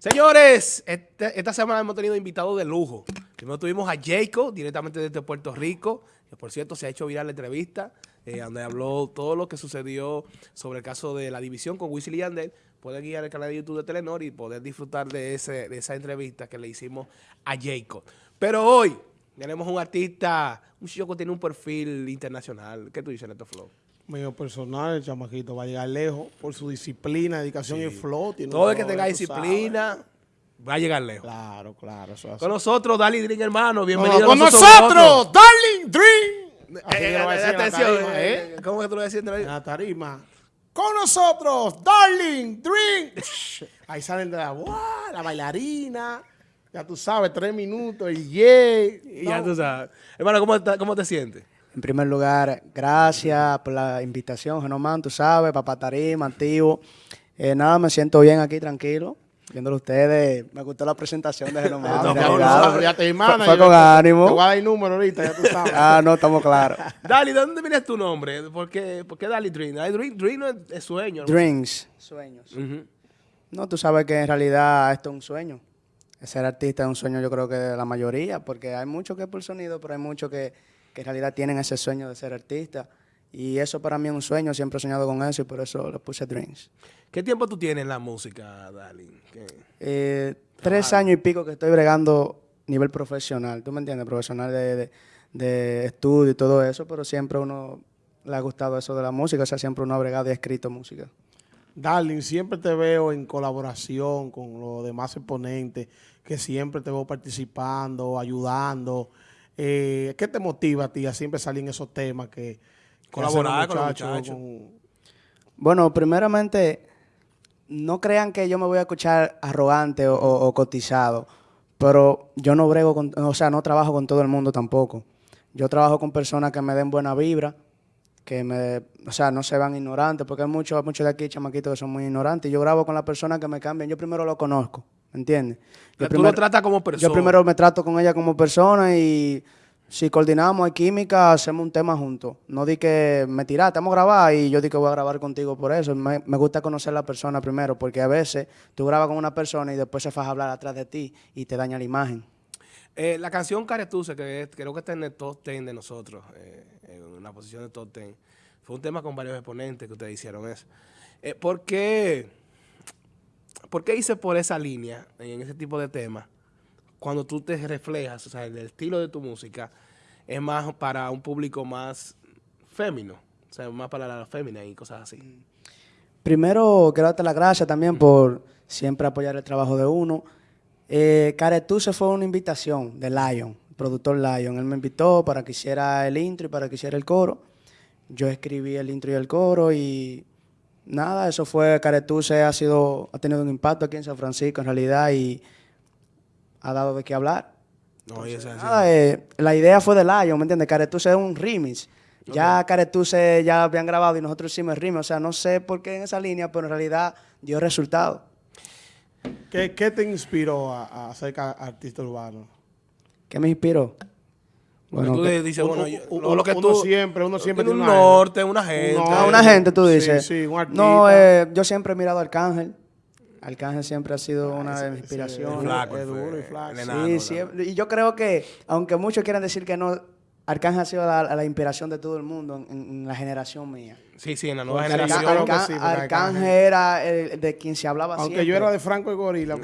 Señores, este- esta semana hemos tenido invitados de lujo. Primero tuvimos a Jacob, directamente desde Puerto Rico, que por cierto se ha hecho viral la entrevista, eh, donde habló todo lo que sucedió sobre el caso de la división con Wisin y. Pueden ir al canal de YouTube de Telenor y poder disfrutar de, esa entrevista que le hicimos a Jacob. Pero hoy tenemos un artista, un chico que tiene un perfil internacional. ¿Qué tú dices, Neto Flow? Medio personal, el chamaquito va a llegar lejos por su disciplina, dedicación y flow. tiene Todo el que tenga disciplina va a llegar lejos. Claro, claro. Eso. Con nosotros, Dali Drink, hermano. No, Bienvenido con a nosotros, Darling Dream. Así Eh, va a decir en la tarima, eh, ¿Cómo que tú lo decías? En la tarima. Con nosotros, Darling Dream. Ahí salen de la, ¡guau! la bailarina. Ya tú sabes, tres minutos, y yeah. Y ya No, tú sabes. Hermano, ¿cómo, está- cómo te sientes? En primer lugar, gracias por la invitación, Genomán, tú sabes, Papá Tarima, Antiguo. Eh, nada, me siento bien aquí, tranquilo, viéndolo ustedes. Me gustó la presentación de Genomán. no, no, ya te Fue- hermana. fue con ánimo. Te voy a dar el número ahorita, ya tú sabes. Ah, no, estamos claros. Dali, ¿de dónde viene tu nombre? ¿Por qué, por qué Dali Dream? Dali Dream, Dream no es, es sueño. ¿no? Dreams, sueños. No, tú sabes que en realidad esto es un sueño. Ser artista es un sueño, yo creo que de la mayoría, porque hay muchos que es por sonido, pero hay muchos que, que en realidad tienen ese sueño de ser artista. Y eso para mí es un sueño, siempre he soñado con eso y por eso le puse Dreams. ¿Qué tiempo tú tienes en la música, Dali? ¿Qué? Eh, tres años y pico que estoy bregando nivel profesional, ¿tú me entiendes? Profesional de, de- de estudio y todo eso, pero siempre uno le ha gustado eso de la música, o sea, siempre uno ha bregado y ha escrito música. Darling, siempre te veo en colaboración con los demás exponentes, que siempre te veo participando, ayudando. Eh, ¿Qué te motiva a ti a siempre salir en esos temas que que Colaborar con los muchachos, con- Bueno, primeramente, no crean que yo me voy a escuchar arrogante o, o- o cotizado, pero yo no brego con, o sea, no trabajo con todo el mundo tampoco. Yo trabajo con personas que me den buena vibra, que me, o sea, no se van ignorantes, porque hay muchos, muchos de aquí chamaquitos que son muy ignorantes. Yo grabo con las personas que me cambian, yo primero lo conozco, ¿me entiendes? Yo tú lo tratas como persona. Yo primero me trato con ella como persona y si coordinamos, hay química, hacemos un tema juntos. No di que me tiraste, vamos a grabar y yo di que voy a grabar contigo por eso. Me, gusta conocer a la persona primero, porque a veces tú grabas con una persona y después se vas hablar atrás de ti y te daña la imagen. Eh, la canción Caretuce, que creo que está en el top 10 de nosotros, eh, en una posición de top 10, fue un tema con varios exponentes que ustedes hicieron eso. Eh, ¿por, qué, ¿Por qué hice por esa línea, en ese tipo de temas, cuando tú te reflejas, o sea, el estilo de tu música es más para un público más fémino, o sea, más para la fémina y cosas así? Primero, quiero darte las gracias también por siempre apoyar el trabajo de uno. Eh, Caretuse fue una invitación de Lion, el productor Lion. Él me invitó para que hiciera el intro y para que hiciera el coro. Yo escribí el intro y el coro y nada, eso fue, Caretuse ha sido, ha tenido un impacto aquí en San Francisco en realidad y ha dado de qué hablar. No, es. Nada, eh, la idea fue de Lion, ¿me entiendes? Caretuse es un remix. Ya Caretuse ya habían grabado y nosotros hicimos el remix. O sea, no sé por qué en esa línea, pero en realidad dio resultado. ¿Qué, qué te inspiró a, a ser artista urbano? ¿Qué me inspiró? Bueno, tú que- dices, uno- bueno, yo- uno- lo, que uno tú... siempre- uno siempre tiene un norte, una gente. No, a una gente tú Sí, dices. sí, un artista. no, eh, yo siempre he mirado a Arcángel. Arcángel siempre ha sido una ese- de mis inspiraciones. Flaco, Es duro y flaco. enano, Sí, siempre. Y yo creo que, aunque muchos quieran decir que no, Arcángel ha sido la, la inspiración de todo el mundo en, en la generación mía. Sí, sí, en la nueva Porque generación. Arca- Arca- sí, porque Arcángel Arcángel- era el de quien se hablaba Aunque siempre. yo era de Franco y Gorila,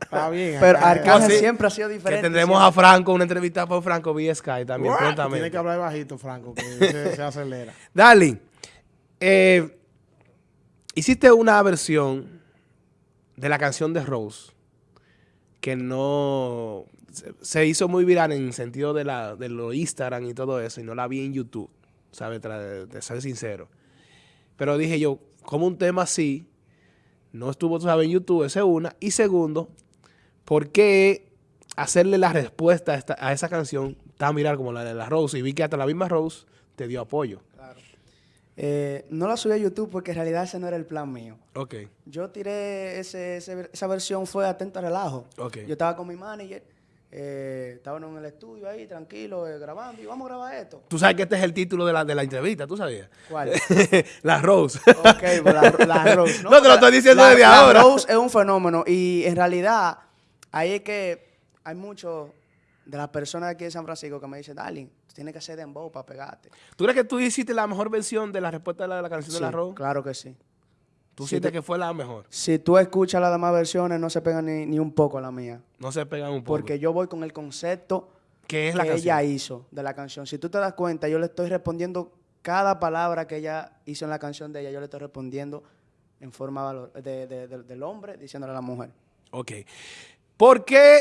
está bien. Pero Arcángel Ah, sí. siempre ha sido Que diferente. tendremos a Franco, una entrevista por Franco vía Sky también. Tiene que hablar bajito, Franco, que se, se acelera. Darling, eh, hiciste una versión de la canción de Rose que no se, hizo muy viral en el sentido de la de lo Instagram y todo eso y no la vi en YouTube, ¿sabes? De, ser sincero. Pero dije yo, como un tema así no estuvo, sabes, en YouTube, esa es una. Y segundo, ¿por qué hacerle la respuesta a, esta- a esa canción tan viral como la de la Rose? Y vi que hasta la misma Rose te dio apoyo. Eh, no la subí a YouTube porque en realidad ese no era el plan mío. Ok. Yo tiré ese, ese- esa versión fue atento a relajo. Ok. Yo estaba con mi manager Eh, estábamos en el estudio ahí, tranquilo, eh, grabando, y vamos a grabar esto. Tú sabes que este es el título de la, de la entrevista, ¿tú sabías? ¿Cuál? la Rose. Ok, pues la, la Rose. No, te lo la- estoy diciendo la- desde la ahora. Rose es un fenómeno y en realidad ahí es que hay muchos de las personas aquí de San Francisco que me dicen, Darling, tú tienes que hacer dembow para pegarte. ¿Tú crees que tú hiciste la mejor versión de la respuesta de la, de la canción de la Rose? Claro que sí. ¿Tú Sí, sientes te- que fue la mejor? Si tú escuchas las demás versiones, no se pegan ni, ni un poco a la mía. No se pegan un poco. Porque yo voy con el concepto ¿Qué es la que canción? ella hizo de la canción. Si tú te das cuenta, yo le estoy respondiendo cada palabra que ella hizo en la canción de ella, yo le estoy respondiendo en forma valor- de- de- de- del hombre diciéndole a la mujer. Ok. ¿Por qué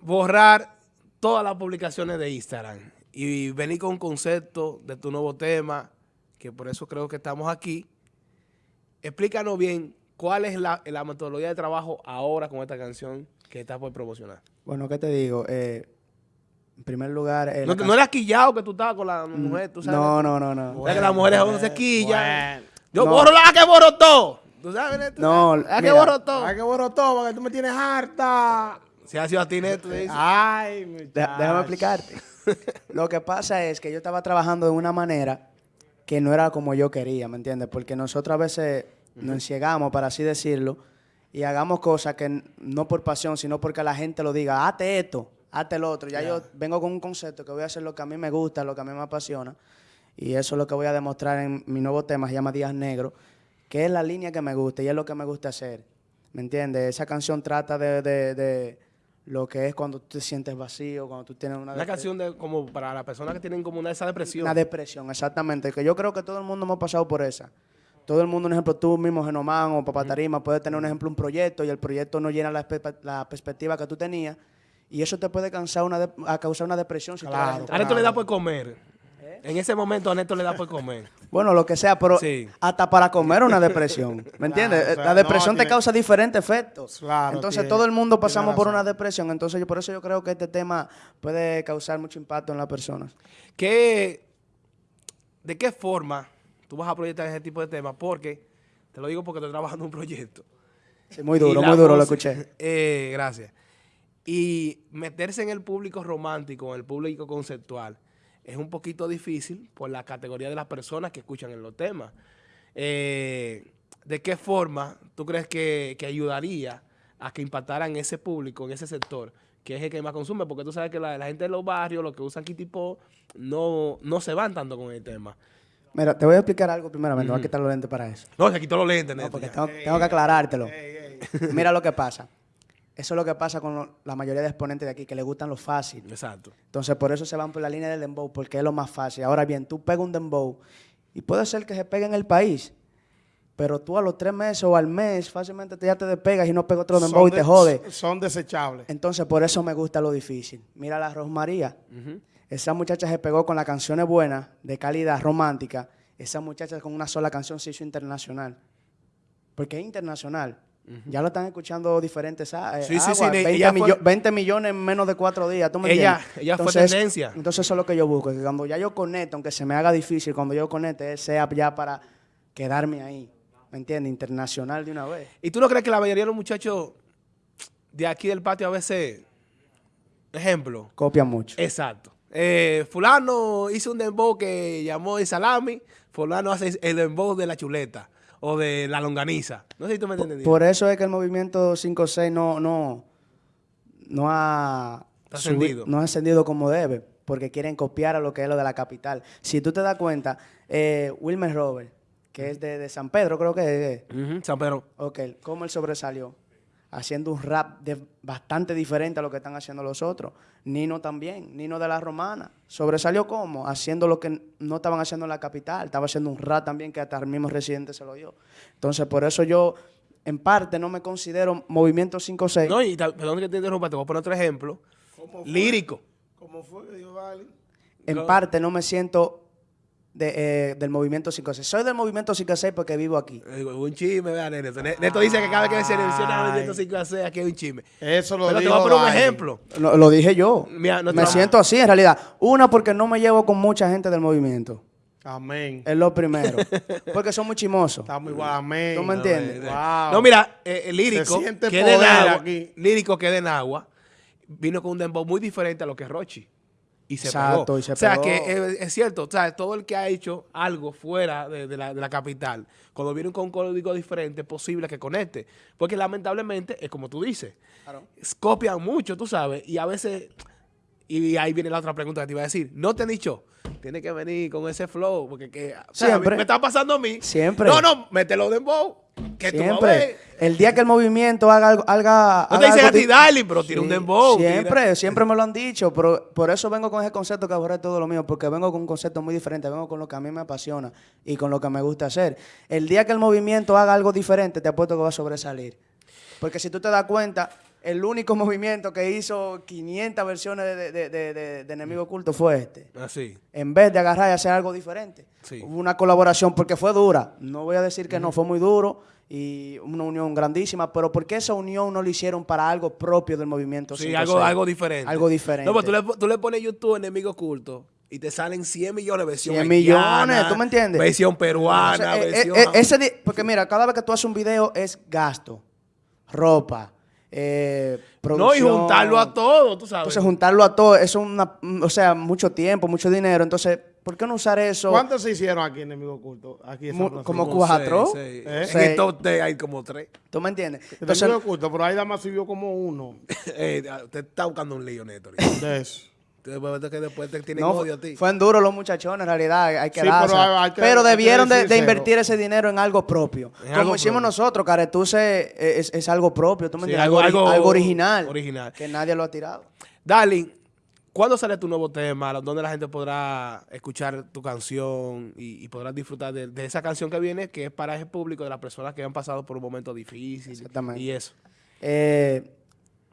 borrar todas las publicaciones de Instagram y venir con un concepto de tu nuevo tema, que por eso creo que estamos aquí? Explícanos bien cuál es la, la metodología de trabajo ahora con esta canción que estás por promocionar. Bueno, ¿qué te digo? Eh, en primer lugar... eh, No, la no era quillado que tú estabas con la mujer, tú sabes. no, no, no, no. O sea, que las mujeres aún se quillan. Bueno. Yo No. borro la que borro todo. ¿Tú sabes, Neto? No, La que mira. borro todo. Ay, qué bueno todo, porque tú me tienes harta. Si ha sido a ti, Neto. Ay, muchacho. déjame explicarte. Lo que pasa es que yo estaba trabajando de una manera que no era como yo quería, ¿me entiendes? Porque nosotros a veces nos enciegamos, para así decirlo, y hagamos cosas que no por pasión, sino porque la gente lo diga, hazte esto, hazte lo otro. Ya yo vengo con un concepto que voy a hacer lo que a mí me gusta, lo que a mí me apasiona, y eso es lo que voy a demostrar en mi nuevo tema, se llama Días Negros, que es la línea que me gusta y es lo que me gusta hacer. ¿Me entiendes? Esa canción trata de, de- de lo que es cuando tú te sientes vacío, cuando tú tienes una, Una canción de, como para las personas que tienen como una esa depresión. una depresión, exactamente. Que yo creo que todo el mundo hemos pasado por esa. Todo el mundo, un ejemplo, tú mismo, Genomán o Papá Tarima, puedes tener un ejemplo, un proyecto y el proyecto no llena la, perspectiva que tú tenías y eso te puede causar una, causar una depresión. Si tú Claro. eres A entrado. Neto le da por comer. En ese momento a Neto le da por comer. Bueno, lo que sea, pero Sí. hasta para comer una depresión. ¿Me entiendes? o sea, la depresión no, te tiene- causa diferentes efectos. Claro, Entonces tiene- todo el mundo pasamos por una depresión. Entonces yo, por eso yo creo que este tema puede causar mucho impacto en las personas. ¿Qué, ¿De qué forma tú vas a proyectar ese tipo de temas? Porque, te lo digo porque estoy trabajando en un proyecto. Sí, muy duro, muy duro, lo escuché. Eh, gracias. Y meterse en el público romántico, en el público conceptual, es un poquito difícil por la categoría de las personas que escuchan en los temas. Eh, ¿De qué forma tú crees que, que ayudaría a que impactaran ese público, en ese sector, que es el que más consume? Porque tú sabes que la, la gente de los barrios, los que usan Kitty Pop, no, no se van tanto con el tema. Mira, te voy a explicar algo primeramente, voy a quitar los lentes para eso. No, se quitó los lentes, No, porque tengo que aclarártelo. Mira lo que pasa. Eso es lo que pasa con lo- la mayoría de exponentes de aquí, que les gustan lo fácil. Exacto. Entonces, por eso se van por la línea del dembow, porque es lo más fácil. Ahora bien, tú pegas un dembow y puede ser que se pegue en el país, pero tú a los tres meses o al mes fácilmente te, ya te despegas y no pegas otro dembow Son y te de- jode. Son desechables. Entonces, por eso me gusta lo difícil. Mira la Rosmaría. Esa muchacha se pegó con las canciones buenas, de calidad, romántica. Esa muchacha con una sola canción se hizo internacional. Porque es internacional. Ya lo están escuchando diferentes eh, Sí, sí, aguas, sí, 20, ella fue- millo- 20 millones en menos de cuatro días. ¿tú me Ella- entiendes? ella fue Entonces, tendencia. Entonces, eso es lo que yo busco. Que cuando ya yo conecto, aunque se me haga difícil, cuando yo conecte, sea ya para quedarme ahí. ¿Me entiendes? Internacional de una vez. ¿Y tú no crees que la mayoría de los muchachos de aquí del patio a veces, ejemplo, Copia mucho. exacto, eh, fulano hizo un dembow que llamó el salami, fulano hace el dembow de la chuleta o de la longaniza. No sé si tú me entiendes. Por eso es que el movimiento 5-6 no, no, no ha ascendido. no ha ascendido como debe, porque quieren copiar a lo que es lo de la capital. Si tú te das cuenta, eh, Wilmer Robert, que es de, de San Pedro, creo que es, Ujú, San Pedro. ok, ¿cómo él sobresalió? Haciendo un rap de- bastante diferente a lo que están haciendo los otros. Nino también, Nino de la Romana. ¿Sobresalió cómo? Haciendo lo que no estaban haciendo en la capital. Estaba haciendo un rap también que hasta el mismo residente se lo dio. Entonces, por eso yo, en parte, no me considero movimiento 5-6. No, y perdón que te interrumpa, te voy a poner otro ejemplo. Lírico. ¿Cómo fue que dijo Vale? en no. parte, no me siento de, eh, del movimiento 5-6. Soy del movimiento 5-6 porque vivo aquí. Eh, Un chisme, vean, Neto. Ne- Neto dice que cada vez que se menciona el movimiento 5 a 6, aquí hay un chisme. Eso lo Pero te dijo voy a poner un ejemplo. Lo, lo dije yo. Mira, nuestro- me siento así, en realidad. Una, porque no me llevo con mucha gente del movimiento. Amén. Es lo primero. Porque son muy chimosos. Estamos igual, amén. ¿Tú me entiendes? Wow. No, mira, eh, el lírico que de aquí. lírico que es de Nagua, vino con un dembow muy diferente a lo que es Rochi. Y se Exacto, pegó. y se o sea, pegó. que es, es cierto, o sea, todo el que ha hecho algo fuera de, de la, de la capital, cuando viene con un código diferente, es posible que conecte. Porque lamentablemente, es como tú dices, es- copian mucho, tú sabes, y a veces, y ahí viene la otra pregunta que te iba a decir, no te han dicho, tiene que venir con ese flow, porque que, o sea, Siempre. me está pasando a mí. Siempre. No, no, mételo de dembow, que tú a Siempre. El día que el movimiento haga algo. Haga, No te haga dicen algo a ti, di- darling, pero tira un Sí, dembow. tira- Siempre, siempre me lo han dicho, pero por eso vengo con ese concepto que borré todo lo mío, porque vengo con un concepto muy diferente, vengo con lo que a mí me apasiona y con lo que me gusta hacer. El día que el movimiento haga algo diferente, te apuesto que va a sobresalir. Porque si tú te das cuenta, el único movimiento que hizo 500 versiones de, de, de- de- Enemigo Oculto fue este. Así. En vez de agarrar y hacer algo diferente. Sí. Hubo una colaboración porque fue dura. No voy a decir que no, fue muy duro y una unión grandísima, pero ¿por qué esa unión no lo hicieron para algo propio del movimiento? Sí, 5-6? algo, algo diferente. Algo diferente. No, pues tú le, tú le pones YouTube enemigo oculto y te salen 100 millones de versión 100 millones, ¿tú me entiendes? Versión peruana, O sea, eh, versión... eh, eh, ese porque mira, cada vez que tú haces un video es gasto, ropa, eh, no, y juntarlo a todo, tú sabes. Entonces juntarlo a todo, eso es una, o sea, mucho tiempo, mucho dinero. Entonces, ¿por qué no usar eso? ¿Cuántos se hicieron aquí en Enemigo Oculto? Aquí en San como cuatro. ¿Eh? En el top 10 hay como tres. ¿Tú me entiendes? Entonces, Entonces, oculto, pero ahí nada más subió como uno Eh, te está buscando un lío, Néstor. Que después te tienen no, odio a ti. fueron duros los muchachones, en realidad, hay que Sí, pero hay- hay que- Pero hay que debieron de, invertir ese dinero en algo propio. En Como algo hicimos propio. nosotros, Caretuse es, es algo propio, ¿tú me Sí, entiendes? algo- Algo, algo algo original. original. Que nadie lo ha tirado. Darling, ¿cuándo sale tu nuevo tema? ¿Dónde la gente podrá escuchar tu canción y, y podrá disfrutar de, de esa canción que viene, que es para ese público de las personas que han pasado por un momento difícil Exactamente. y eso? Eh,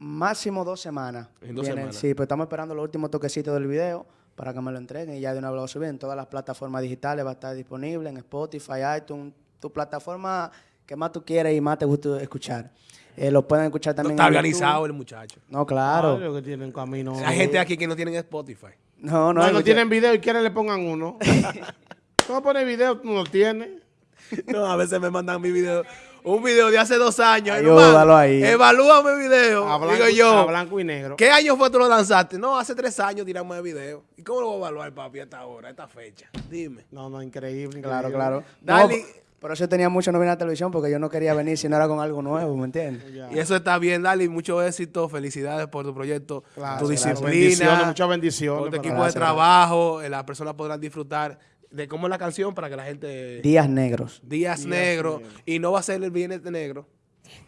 máximo dos semanas. En dos Viene- semanas. Sí, pues estamos esperando los últimos toquecitos del video para que me lo entreguen y ya de una vez lo suben en todas las plataformas digitales, va a estar disponible en Spotify, iTunes, tu plataforma que más tú quieres y más te gusta escuchar. Eh, lo pueden escuchar No también está en YouTube. organizado el muchacho. No, claro. Claro que tienen camino. Hay gente aquí que no tienen Spotify. No, no, No, no tienen video y quieren le pongan uno. tú no pones video, tú no lo tienes. No, a veces me mandan mi video. Un video de hace dos años. Ay, hermano, ódalo ahí. Evalúame mi video. A blanco, Digo yo. a blanco y negro. ¿Qué año fue tú lo lanzaste? No, hace tres años tiramos el video. ¿Y cómo lo voy a evaluar, papi, a esta hora, a esta fecha? Dime. No, no, increíble. Claro, increíble. claro. Dale. No, por eso tenía mucho no venir a la televisión porque yo no quería venir si no era con algo nuevo, ¿me entiendes? Y eso está bien, Dali. Mucho éxito. Felicidades por tu proyecto, Claro, tu claro. disciplina, Bendiciones, muchas bendiciones por tu equipo de trabajo. eh, Las personas podrán disfrutar de cómo es la canción para que la gente... Días negros. Días Días negros. negros. Y no va a ser el viernes de negro.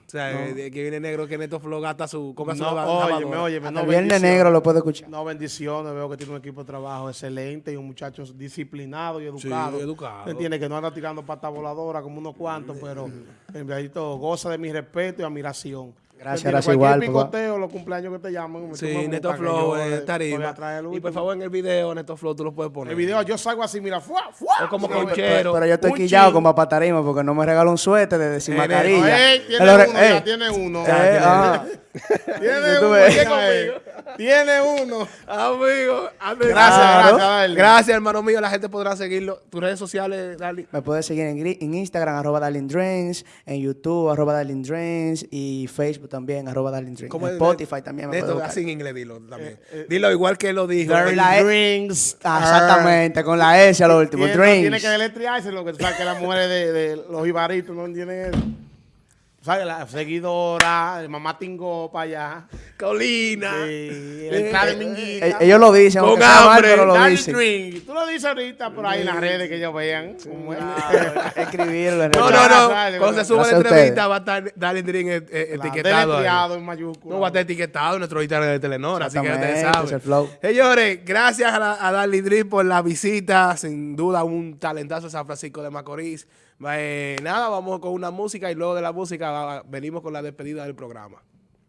O sea, eh, de que viene negro que Neto Flow gasta su... Coca su No, lavadora. óyeme, Hasta no, el viernes negro lo puedo escuchar. No, bendiciones. Veo que tiene un equipo de trabajo excelente y un muchacho disciplinado y educado. educado. Entiende que no anda tirando pata voladora como unos cuantos, pero en realidad goza de mi respeto y admiración. Gracias, gracias, igual, picoteo, los cumpleaños que te llaman. Sí, Neto Flow, yo, eh, eh, tarima. Y por último. favor, en el video, Neto Flow, tú lo puedes poner. El video yo salgo así, mira, fuá, fuá. Como Sí, conchero. Pero yo estoy quillado con papá Tarima porque no me regaló un suéter de, de sin Eh, mascarilla. Me tiene uno, ya tiene uno. Eh, ah. Tiene Tú uno, ves. ya, eh. Tiene uno. Amigo, Gracias, Claro. gracias, Darling. Gracias, hermano mío. La gente podrá seguirlo. Tus redes sociales, Dali. Me puedes seguir en, Instagram, arroba Darling Drains, en YouTube, arroba Darling Drains, y Facebook también, arroba Darling Drains. ¿Cómo En? Spotify también me buscar. así en inglés, dilo también. eh, dilo igual que lo dijo. Darling. E- Drinks. Ah, exactamente, con la S a lo último, Tiene, Drains. tiene que deletrearse lo que que las mujeres de, de los ibaritos no entienden eso. ¿Sabes? La seguidora, el mamá tingó para allá. Colina. Sí, el minguita. Eh, Ellos lo dicen, Con mal, hambre, pero lo dicen. Drink. Tú lo dices ahorita por ahí en las redes que ellos vean. cómo es. Escribirlo. en No, no, no. Cuando se sube la entrevista va a estar Darling Dream eh, eh, Claro, etiquetado. en mayúscula. No va a estar etiquetado en nuestro Instagram de Telenor, así que ustedes saben. es el flow. Señores, gracias a, la- a Darling Dream por la visita. Sin duda, un talentazo de San Francisco de Macorís. Eh, nada, vamos con una música y luego de la música venimos con la despedida del programa.